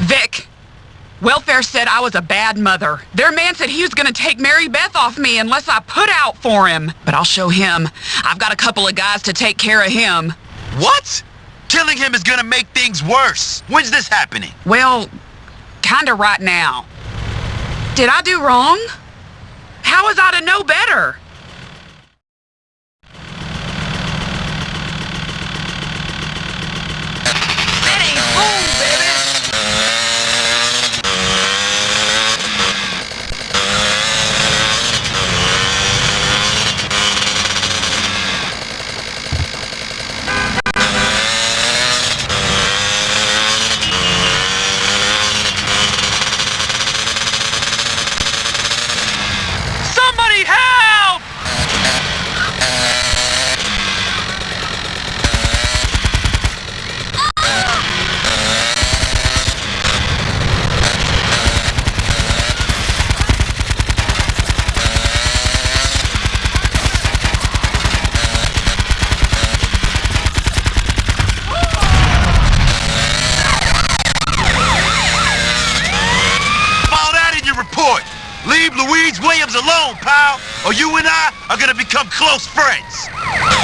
Vic, welfare said I was a bad mother. Their man said he was gonna take Mary Beth off me unless I put out for him. But I'll show him. I've got a couple of guys to take care of him. What? Killing him is gonna make things worse. When's this happening? Well, kinda right now. Did I do wrong? How was I to know better? Leave Louise Williams alone, pal, or you and I are gonna become close friends.